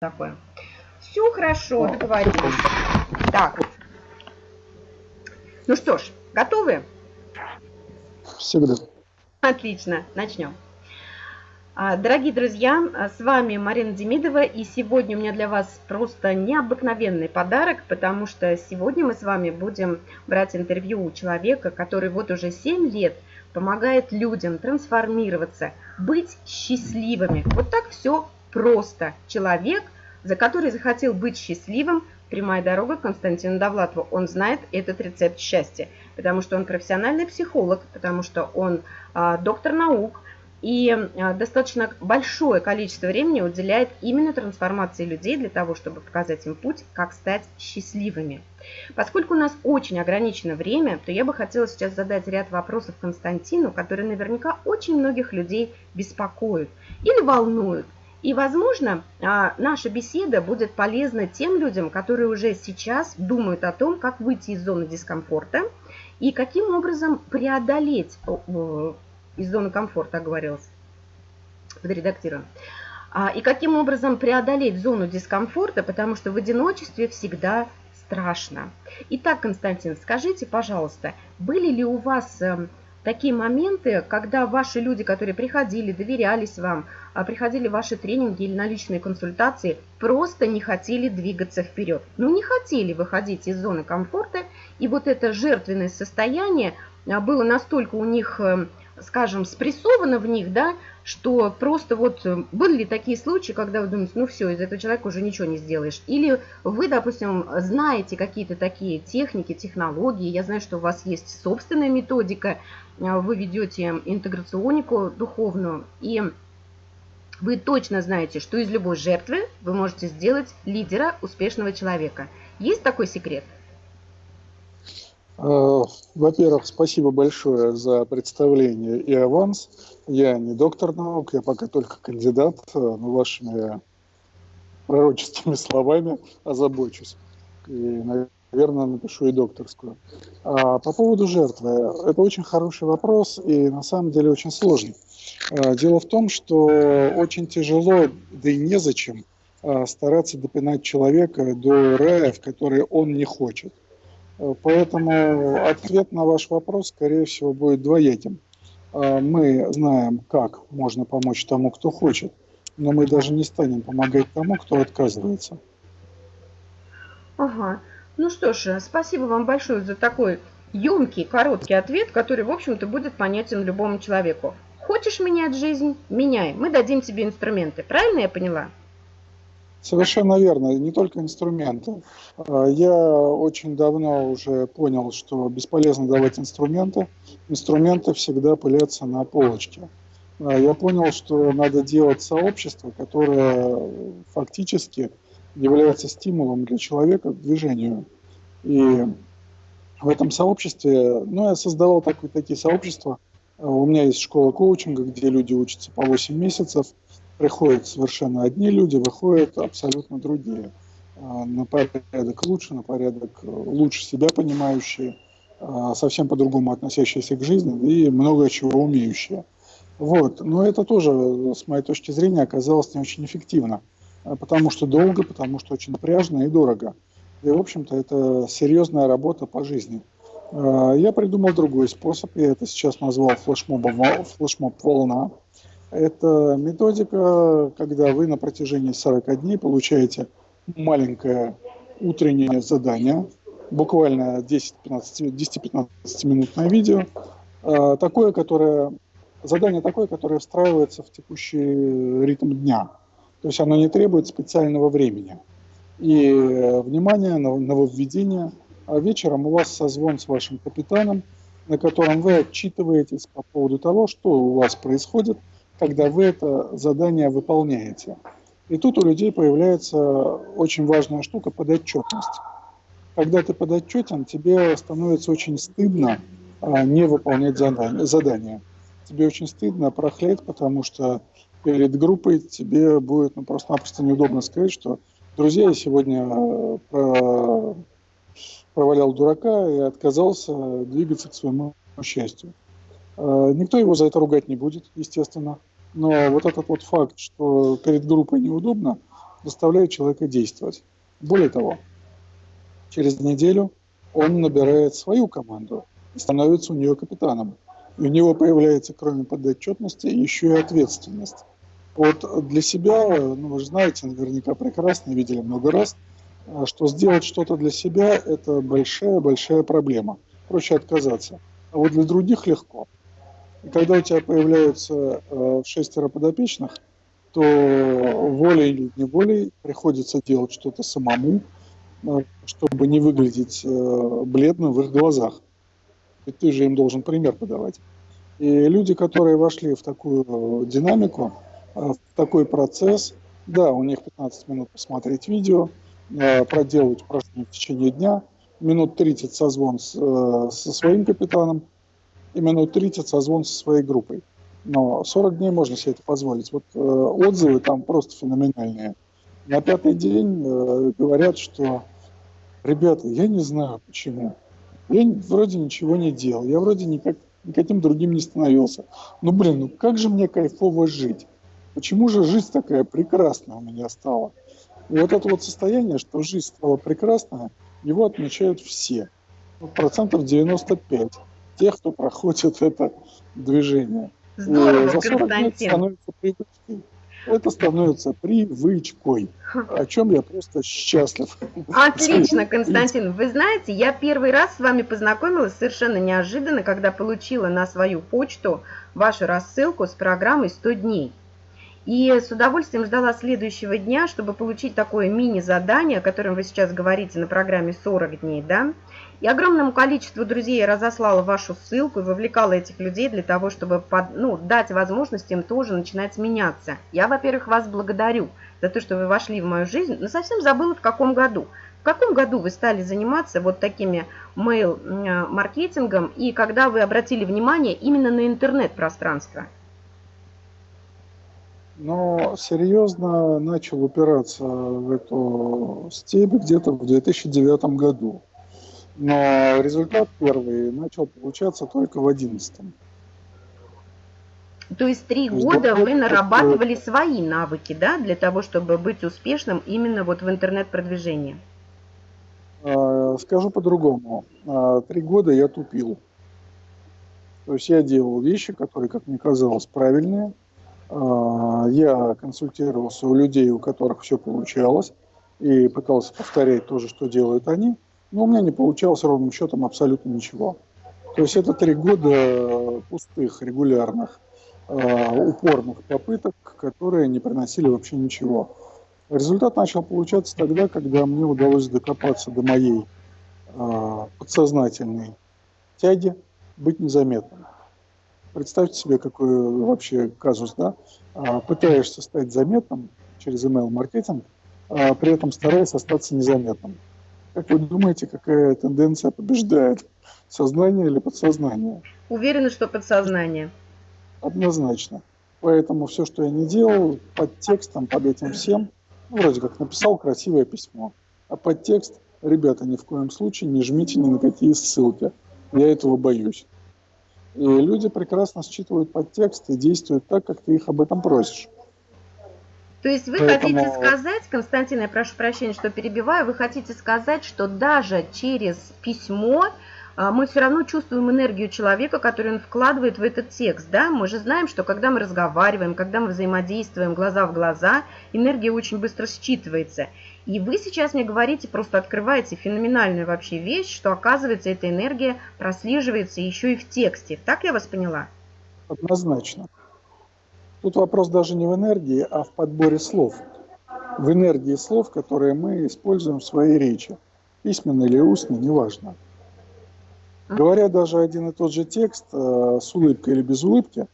такое. Все хорошо, договорились. Так. Ну что ж, готовы? Всегда. Отлично, начнем. А, дорогие друзья, с вами Марина Демидова, и сегодня у меня для вас просто необыкновенный подарок, потому что сегодня мы с вами будем брать интервью у человека, который вот уже 7 лет помогает людям трансформироваться, быть счастливыми. Вот так все просто. Человек, за который захотел быть счастливым, прямая дорога Константину Довлатову. Он знает этот рецепт счастья, потому что он профессиональный психолог, потому что он а, доктор наук, и а, достаточно большое количество времени уделяет именно трансформации людей для того, чтобы показать им путь, как стать счастливыми. Поскольку у нас очень ограничено время, то я бы хотела сейчас задать ряд вопросов Константину, которые наверняка очень многих людей беспокоят или волнуют. И, возможно, а, наша беседа будет полезна тем людям, которые уже сейчас думают о том, как выйти из зоны дискомфорта и каким образом преодолеть из зоны комфорта, оговорилась, подредактируем. А, и каким образом преодолеть зону дискомфорта, потому что в одиночестве всегда страшно. Итак, Константин, скажите, пожалуйста, были ли у вас эм, такие моменты, когда ваши люди, которые приходили, доверялись вам, а приходили в ваши тренинги или на личные консультации, просто не хотели двигаться вперед. Ну, не хотели выходить из зоны комфорта, и вот это жертвенное состояние а, было настолько у них, э, скажем, спрессовано в них, да, что просто вот э, были ли такие случаи, когда вы думаете, ну все, из этого человека уже ничего не сделаешь. Или вы, допустим, знаете какие-то такие техники, технологии, я знаю, что у вас есть собственная методика, а, вы ведете интеграционику духовную, и вы точно знаете, что из любой жертвы вы можете сделать лидера, успешного человека. Есть такой секрет? А, во-первых, спасибо большое за представление и аванс. Я не доктор наук, я пока только кандидат, а, но вашими пророческими словами озабочусь. И, наверное, напишу и докторскую. А по поводу жертвы. Это очень хороший вопрос и на самом деле очень сложный. А, дело в том, что очень тяжело, да и незачем стараться допинать человека до рая, в который он не хочет. А, поэтому ответ на ваш вопрос, скорее всего, будет двояким. Мы знаем, как можно помочь тому, кто хочет, но мы даже не станем помогать тому, кто отказывается. Ага. Ну что ж, спасибо вам большое за такой емкий, короткий ответ, который, в общем-то, будет понятен любому человеку. Хочешь менять жизнь? Меняй. Мы дадим тебе инструменты. Правильно я поняла? Совершенно верно. Не только инструменты. А, я очень давно уже понял, что бесполезно давать инструменты. Инструменты всегда пылятся на полочке. А, я понял, что надо делать сообщество, которое фактически является стимулом для человека к движению. И в этом сообществе, ну, я создавал так, такие сообщества. У меня есть школа коучинга, где люди учатся по 8 месяцев. Приходят совершенно одни люди, выходят абсолютно другие. А, на порядок лучше, на порядок лучше себя понимающие, а, совсем по-другому относящиеся к жизни и много чего умеющие. Вот. Но это тоже, с моей точки зрения, оказалось не очень эффективно. А, потому что долго, потому что очень напряжно и дорого. И, в общем-то, это серьезная работа по жизни. Я придумал другой способ, я это сейчас назвал флешмобом, флешмоб волна. Это методика, когда вы на протяжении 40 дней получаете маленькое утреннее задание, буквально 10-15 минутное видео, а, такое, которое, задание такое, которое встраивается в текущий ритм дня. То есть оно не требует специального времени. И э, внимание, нововведение. А вечером у вас созвон с вашим капитаном, на котором вы отчитываетесь по поводу того, что у вас происходит, когда вы это задание выполняете. И тут у людей появляется очень важная штука – подотчетность. Когда ты подотчетен, тебе становится очень стыдно а, не выполнять задание. Тебе очень стыдно прохлеть, потому что перед группой тебе будет ну, просто-напросто неудобно сказать, что друзья, я сегодня э, про... провалял дурака и отказался двигаться к своему счастью. Э, никто его за это ругать не будет, естественно. Но вот этот вот факт, что перед группой неудобно, заставляет человека действовать. Более того, через неделю он набирает свою команду и становится у нее капитаном. И у него появляется, кроме подотчетности, еще и ответственность. Вот для себя, ну, вы же знаете, наверняка прекрасно, видели много раз, что сделать что-то для себя – это большая-большая проблема. Проще отказаться. А вот для других легко. И когда у тебя появляются э, шестеро подопечных, то волей или неволей приходится делать что-то самому, э, чтобы не выглядеть э, бледным в их глазах. И ты же им должен пример подавать. И люди, которые вошли в такую динамику, в такой процесс, да, у них 15 минут посмотреть видео, проделать упражнения в течение дня, минут 30 созвон с, со своим капитаном, и минут 30 созвон со своей группой. Но 40 дней можно себе это позволить. Вот э, отзывы там просто феноменальные. На пятый день э, говорят, что ребята, я не знаю почему. Я вроде ничего не делал, я вроде никак, никаким другим не становился. Ну блин, ну как же мне кайфово жить? Почему же жизнь такая прекрасная у меня стала? И вот это вот состояние, что жизнь стала прекрасная, его отмечают все. процентов 95 тех, кто проходит это движение. Здорово, за 40 Константин. лет становится привычкой. Это становится привычкой, о чем я просто счастлив. Отлично, Константин. Вы знаете, я первый раз с вами познакомилась совершенно неожиданно, когда получила на свою почту вашу рассылку с программой «100 дней». И с удовольствием ждала следующего дня, чтобы получить такое мини-задание, о котором вы сейчас говорите на программе «40 дней», да? И огромному количеству друзей разослала вашу ссылку и вовлекала этих людей для того, чтобы под, ну, дать возможность им тоже начинать меняться. Я, во-первых, вас благодарю за то, что вы вошли в мою жизнь, но совсем забыла в каком году. В каком году вы стали заниматься вот такими мейл-маркетингом и когда вы обратили внимание именно на интернет-пространство? Но серьезно начал упираться в эту степь где-то в 2009 году. Но результат первый начал получаться только в одиннадцатом. То есть три года вы нарабатывали свои навыки, да, для того, чтобы быть успешным именно вот в интернет-продвижении? А, скажу по-другому. А, три года я тупил. То есть я делал вещи, которые, как мне казалось, правильные. А, я консультировался у людей, у которых все получалось, и пытался повторять то же, что делают они – но у меня не получалось ровным счетом абсолютно ничего. То есть это три года пустых, регулярных, э, упорных попыток, которые не приносили вообще ничего. Результат начал получаться тогда, когда мне удалось докопаться до моей э, подсознательной тяги быть незаметным. Представьте себе, какой вообще казус, да? Пытаешься стать заметным через email-маркетинг, при этом стараясь остаться незаметным. Как вы думаете, какая тенденция побеждает? Сознание или подсознание? Уверена, что подсознание. Однозначно. Поэтому все, что я не делал, под текстом, под этим всем, ну, вроде как написал красивое письмо. А под текст, ребята, ни в коем случае не жмите ни на какие ссылки. Я этого боюсь. И люди прекрасно считывают подтекст и действуют так, как ты их об этом просишь. То есть вы Поэтому... хотите сказать, Константин, я прошу прощения, что перебиваю, вы хотите сказать, что даже через письмо а, мы все равно чувствуем энергию человека, которую он вкладывает в этот текст. Да? Мы же знаем, что когда мы разговариваем, когда мы взаимодействуем глаза в глаза, энергия очень быстро считывается. И вы сейчас мне говорите, просто открываете феноменальную вообще вещь, что оказывается эта энергия прослеживается еще и в тексте. Так я вас поняла? Однозначно. Тут вопрос даже не в энергии, а в подборе слов. В энергии слов, которые мы используем в своей речи. Письменно или устно, неважно. Говоря даже один и тот же текст э, с улыбкой или без улыбки,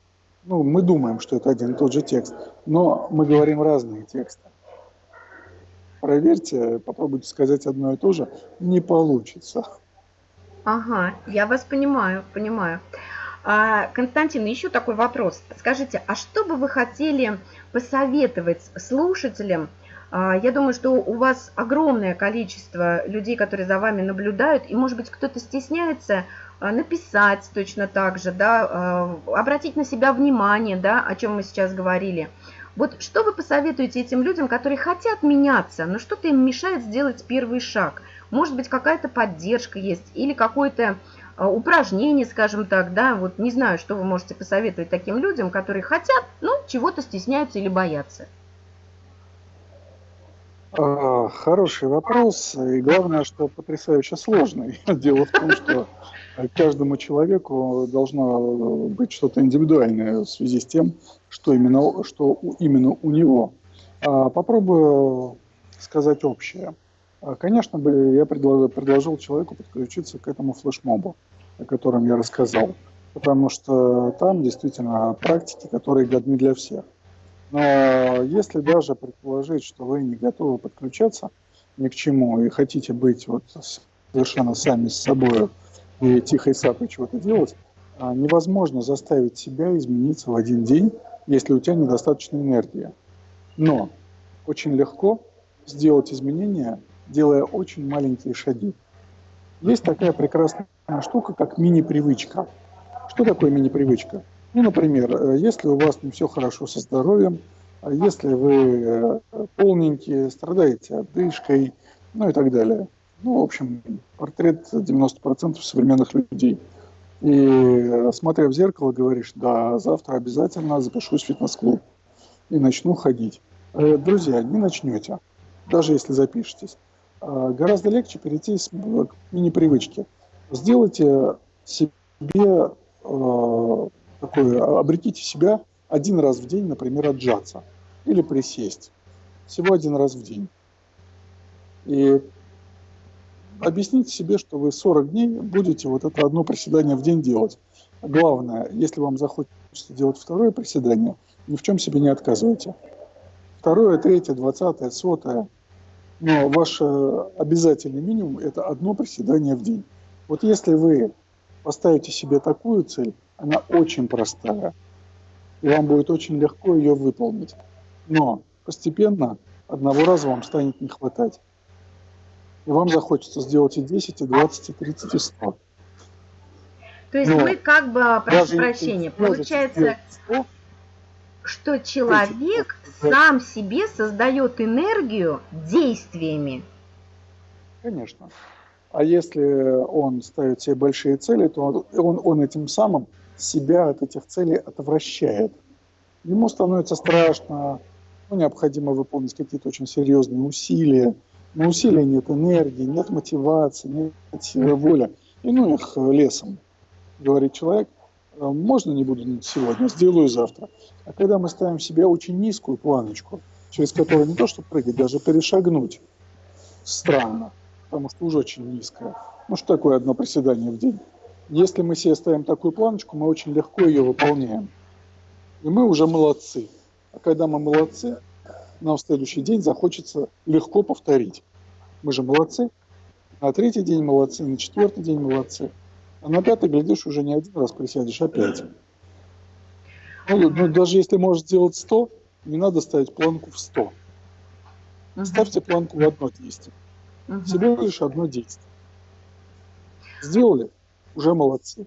ну, мы думаем, что это один и тот же текст, но мы говорим разные тексты. Проверьте, попробуйте сказать одно и то же, не получится. Ага, я вас понимаю, понимаю. А, Константин, еще такой вопрос. Скажите, а что бы вы хотели посоветовать слушателям? А, я думаю, что у вас огромное количество людей, которые за вами наблюдают, и, может быть, кто-то стесняется а, написать точно так же, да, обратить на себя внимание, да, о чем мы сейчас говорили. Вот что вы посоветуете этим людям, которые хотят меняться, но что-то им мешает сделать первый шаг? Может быть, какая-то поддержка есть или какое-то а, упражнение, скажем так, да, вот не знаю, что вы можете посоветовать таким людям, которые хотят, но чего-то стесняются или боятся. А, хороший вопрос, и главное, что потрясающе сложный. Дело в том, что каждому человеку должно быть что-то индивидуальное в связи с тем, что именно, что именно у него. А, попробую сказать общее. А, конечно, я предложил, предложил человеку подключиться к этому флешмобу, о котором я рассказал, потому что там действительно практики, которые годны для всех. Но если даже предположить, что вы не готовы подключаться ни к чему и хотите быть вот совершенно сами с собой и тихой сапой чего-то делать, а, невозможно заставить себя измениться в один день, если у тебя недостаточно энергии. Но очень легко сделать изменения, делая очень маленькие шаги. Есть такая прекрасная штука, как мини-привычка. Что такое мини-привычка? Ну, например, э, если у вас не все хорошо со здоровьем, а если вы э, полненькие, страдаете одышкой, ну и так далее. Ну, в общем, портрет 90% современных людей. И э, смотря в зеркало, говоришь, да, завтра обязательно запишусь в фитнес-клуб и начну ходить. Друзья, не начнете, даже если запишетесь. А, гораздо легче перейти к мини-привычке. Сделайте себе такое, обретите себя один раз в день, например, отжаться или присесть. Всего один раз в день. И объясните себе, что вы 40 дней будете вот это одно приседание в день делать. Главное, если вам захочется делать второе приседание, ни в чем себе не отказывайте. Второе, третье, двадцатое, сотое. Но ваш обязательный минимум – это одно приседание в день. Вот если вы поставите себе такую цель, она очень простая, и вам будет очень легко ее выполнить. Но постепенно одного раза вам станет не хватать. И вам захочется сделать и 10, и 20, и 30, и 100. То есть Но мы как бы, прошу прощения, получается, 100, что человек сам себе создает энергию действиями. Конечно. А если он ставит себе большие цели, то он, он этим самым себя от этих целей отвращает. Ему становится страшно, ну, необходимо выполнить какие-то очень серьезные усилия. Но усилия нет энергии, нет мотивации, нет силы воли. И ну их лесом, говорит человек, «А можно не буду сегодня, сделаю завтра. А когда мы ставим себе очень низкую планочку, через которую не то что прыгать, даже перешагнуть, странно, потому что уже очень низкая. Ну что такое одно приседание в день? Если мы себе ставим такую планочку, мы очень легко ее выполняем. И мы уже молодцы. А когда мы молодцы, нам в следующий день захочется легко повторить. Мы же молодцы. На третий день молодцы, на четвертый день молодцы. А на пятый, глядишь, уже не один раз присядешь, а пять. Ну, ну, даже если можешь сделать 100, не надо ставить планку в 100. Угу. Ставьте планку в одно действие. Угу. Всего лишь одно действие. Сделали? уже молодцы.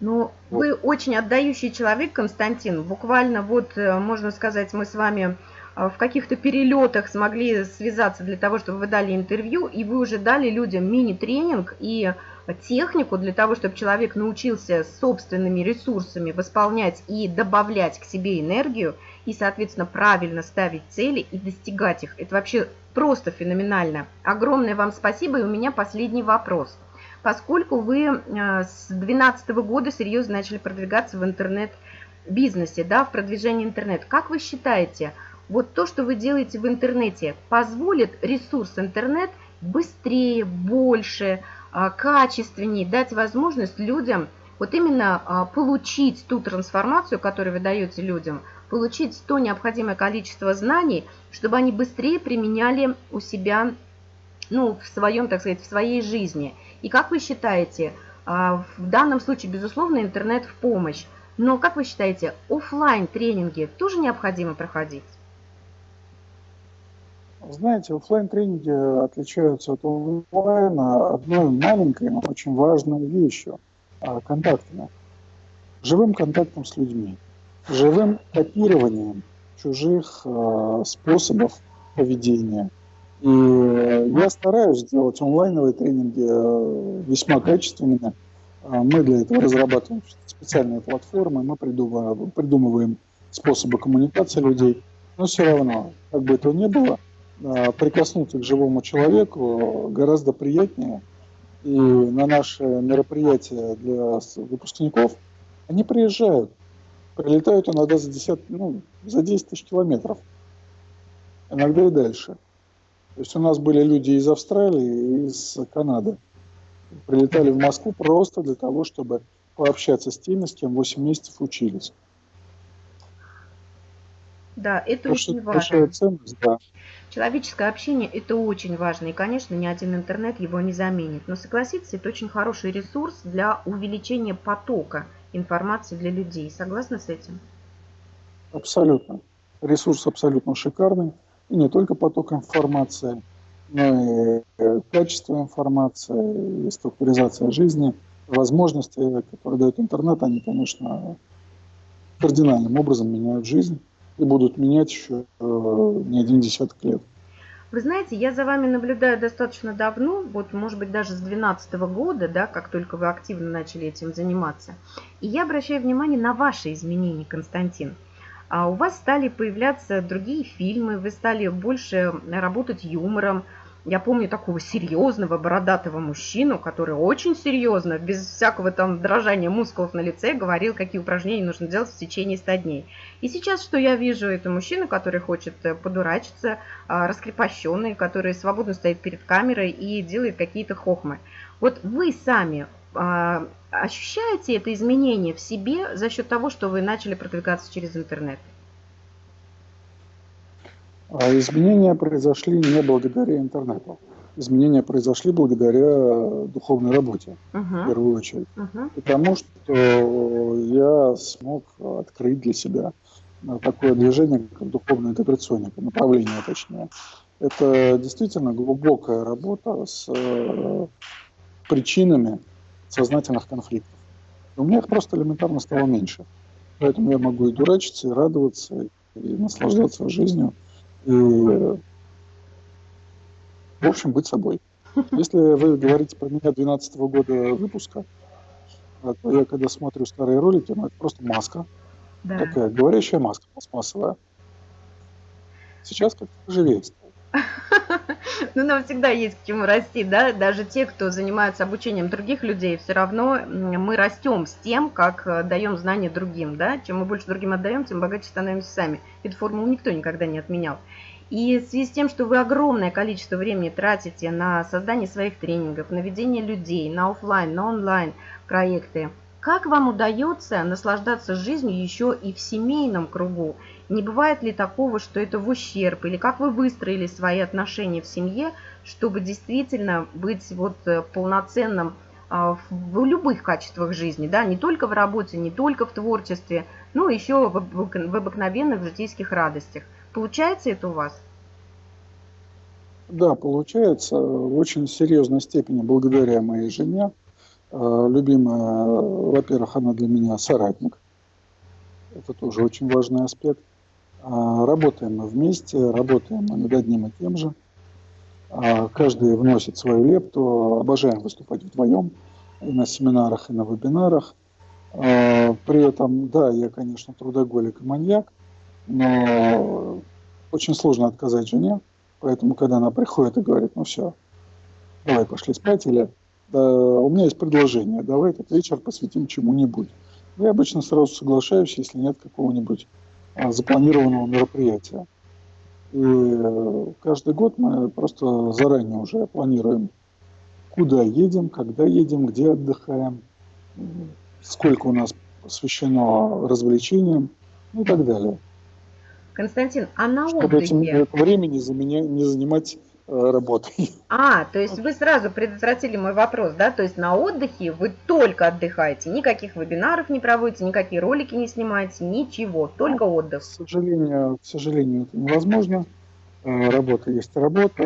Ну, вот. вы очень отдающий человек, Константин. Буквально вот, э, можно сказать, мы с вами э, в каких-то перелетах смогли связаться для того, чтобы вы дали интервью, и вы уже дали людям мини-тренинг и технику для того, чтобы человек научился собственными ресурсами восполнять и добавлять к себе энергию, и, соответственно, правильно ставить цели и достигать их. Это вообще просто феноменально. Огромное вам спасибо, и у меня последний вопрос – поскольку вы э, с 2012 года серьезно начали продвигаться в интернет-бизнесе, да, в продвижении интернет. Как вы считаете, вот то, что вы делаете в интернете, позволит ресурс интернет быстрее, больше, э, качественнее дать возможность людям вот именно э, получить ту трансформацию, которую вы даете людям, получить то необходимое количество знаний, чтобы они быстрее применяли у себя, ну, в своем, так сказать, в своей жизни – и как вы считаете, а, в данном случае, безусловно, интернет в помощь, но как вы считаете, офлайн тренинги тоже необходимо проходить? Знаете, офлайн тренинги отличаются от онлайна одной маленькой, но очень важной вещью а, – контактами. Живым контактом с людьми, живым копированием чужих э, способов поведения. И я стараюсь делать онлайновые тренинги э, весьма качественными. А мы для этого разрабатываем специальные платформы, мы придумываем, придумываем способы коммуникации людей. Но все равно, как бы этого ни было, прикоснуться к живому человеку гораздо приятнее. И на наши мероприятия для выпускников они приезжают, прилетают иногда за, 10, ну, за 10 тысяч километров, иногда и дальше. То есть у нас были люди из Австралии из Канады. Прилетали в Москву просто для того, чтобы пообщаться с теми, с кем 8 месяцев учились. Да, это То, очень важно. Ценность, да. Человеческое общение – это очень важно. И, конечно, ни один интернет его не заменит. Но согласитесь, это очень хороший ресурс для увеличения потока информации для людей. Согласны с этим? Абсолютно. Ресурс абсолютно шикарный. И не только поток информации, но и э, качество информации, и структуризация жизни, возможности, которые дает интернет, они, конечно, кардинальным образом меняют жизнь и будут менять еще э, не один десяток лет. Вы знаете, я за вами наблюдаю достаточно давно, вот может быть даже с 2012 года, да, как только вы активно начали этим заниматься. И я обращаю внимание на ваши изменения, Константин. А у вас стали появляться другие фильмы, вы стали больше работать юмором, я помню такого серьезного бородатого мужчину, который очень серьезно, без всякого там дрожания мускулов на лице, говорил, какие упражнения нужно делать в течение 100 дней. И сейчас, что я вижу, это мужчина, который хочет э, подурачиться, а, раскрепощенный, который свободно стоит перед камерой и делает какие-то хохмы. Вот вы сами а, ощущаете это изменение в себе за счет того, что вы начали продвигаться через интернет? А изменения произошли не благодаря интернету. Изменения произошли благодаря духовной работе, uh-huh. в первую очередь. Uh-huh. Потому что я смог открыть для себя такое движение, как духовная интеграционника, направление точнее. Это действительно глубокая работа с э, причинами сознательных конфликтов. у меня их просто элементарно стало меньше. Поэтому я могу и дурачиться, и радоваться, и наслаждаться жизнью и, в общем, быть собой. Если вы говорите про меня 2012 года выпуска, то я когда смотрю старые ролики, ну это просто маска. Да. Такая говорящая маска пластмассовая. Сейчас как-то живее Ну, нам всегда есть к чему расти, да, даже те, кто занимается обучением других людей, все равно мы растем с тем, как э, даем знания другим, да, чем мы больше другим отдаем, тем богаче становимся сами. Эту формулу никто никогда не отменял. И в связи с тем, что вы огромное количество времени тратите на создание своих тренингов, на ведение людей, на офлайн, на онлайн проекты, как вам удается наслаждаться жизнью еще и в семейном кругу? Не бывает ли такого, что это в ущерб? Или как вы выстроили свои отношения в семье, чтобы действительно быть вот э, полноценным а, в любых качествах жизни, да, не только в работе, не только в творчестве, но еще в обыкновенных житейских радостях. Получается это у вас? Да, получается в очень серьезной степени благодаря моей жене. Э, любимая, во-первых, она для меня соратник. Это тоже очень важный аспект. А, работаем мы вместе, работаем мы над одним и тем же. А, каждый вносит свою лепту. Обожаем выступать вдвоем и на семинарах, и на вебинарах. А, при этом, да, я, конечно, трудоголик и маньяк, но очень сложно отказать жене. Поэтому, когда она приходит и говорит, ну все, давай пошли спать, или у меня есть предложение, давай этот вечер посвятим чему-нибудь. Я обычно сразу соглашаюсь, если нет какого-нибудь а, запланированного мероприятия. И э, каждый год мы просто заранее уже планируем, куда едем, когда едем, где отдыхаем, сколько у нас посвящено развлечениям и так далее. Константин, а на Чтобы отдыхе... Чтобы этим времени не занимать Э, работой. А, то есть вы сразу предотвратили мой вопрос, да? То есть на отдыхе вы только отдыхаете, никаких вебинаров не проводите, никакие ролики не снимаете, ничего, только отдых. К сожалению, к сожалению, это невозможно. Э, работа есть работа.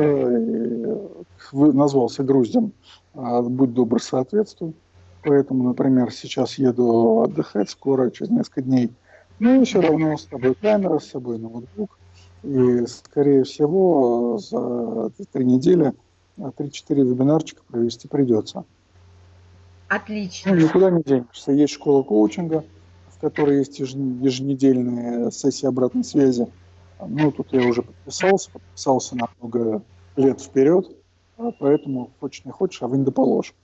Вы назвался груздем, а будь добр, соответствуй. Поэтому, например, сейчас еду отдыхать, скоро, через несколько дней Ну, все равно с собой камера, с собой ноутбук. И, скорее всего, за три недели 3-4 вебинарчика провести придется. Отлично. Ну, никуда не денешься. Есть школа коучинга, в которой есть еженедельные сессии обратной связи. Ну, тут я уже подписался, подписался на много лет вперед, а поэтому хочешь не хочешь, а вы не доположь.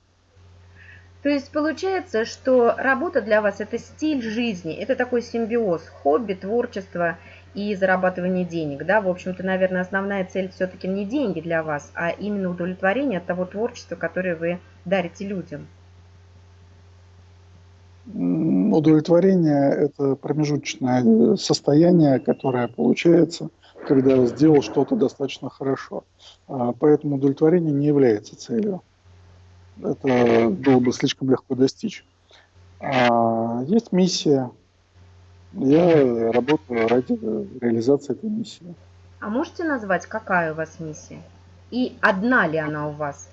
То есть получается, что работа для вас это стиль жизни, это такой симбиоз, хобби, творчество и зарабатывание денег. Да? В общем-то, наверное, основная цель все-таки не деньги для вас, а именно удовлетворение от того творчества, которое вы дарите людям. Удовлетворение – это промежуточное состояние, которое получается, когда сделал что-то достаточно хорошо. А, поэтому удовлетворение не является целью это было бы слишком легко достичь. А есть миссия. Я работаю ради реализации этой миссии. А можете назвать, какая у вас миссия? И одна ли она у вас?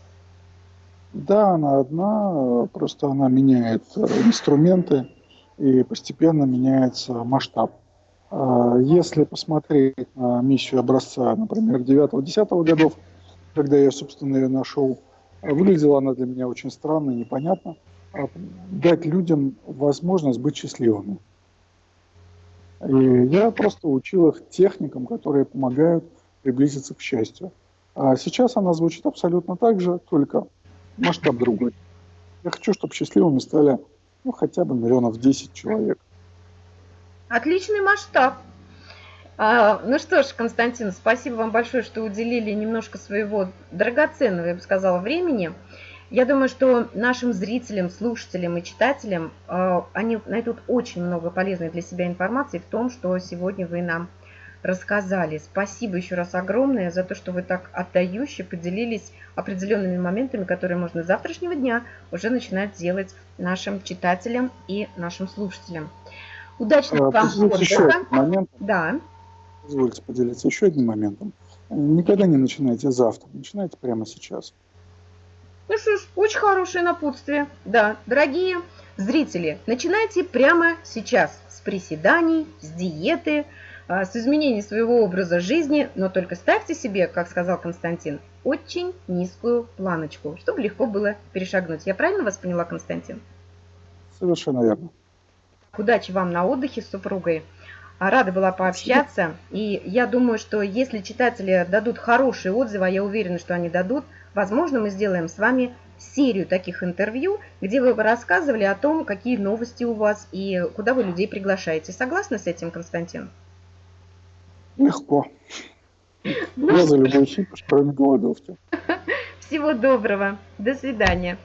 Да, она одна, просто она меняет э, инструменты и постепенно меняется масштаб. А если посмотреть на миссию образца, например, 9-10 годов, когда я, собственно, ее нашел, Выглядела она для меня очень странно и непонятно. А дать людям возможность быть счастливыми. И я просто учил их техникам, которые помогают приблизиться к счастью. А сейчас она звучит абсолютно так же, только масштаб другой. Я хочу, чтобы счастливыми стали ну, хотя бы миллионов 10 человек. Отличный масштаб. А, ну что ж, Константин, спасибо вам большое, что уделили немножко своего драгоценного, я бы сказала, времени. Я думаю, что нашим зрителям, слушателям и читателям а, они найдут очень много полезной для себя информации в том, что сегодня вы нам рассказали. Спасибо еще раз огромное за то, что вы так отдающе поделились определенными моментами, которые можно с завтрашнего дня уже начинать делать нашим читателям и нашим слушателям. Удачного а, вам отдыха. Момент. Да позвольте поделиться еще одним моментом. Никогда не начинайте завтра, начинайте прямо сейчас. Ну что ж, очень хорошее напутствие. Да, дорогие зрители, начинайте прямо сейчас с приседаний, с диеты, а, с изменения своего образа жизни, но только ставьте себе, как сказал Константин, очень низкую планочку, чтобы легко было перешагнуть. Я правильно вас поняла, Константин? Совершенно верно. Удачи вам на отдыхе с супругой. Рада была пообщаться. И я думаю, что если читатели дадут хорошие отзывы, а я уверена, что они дадут, возможно, мы сделаем с вами серию таких интервью, где вы бы рассказывали о том, какие новости у вас и куда вы людей приглашаете. Согласны с этим, Константин? Легко. Ну, я за любой хит, кроме голодовки. Всего доброго. До свидания.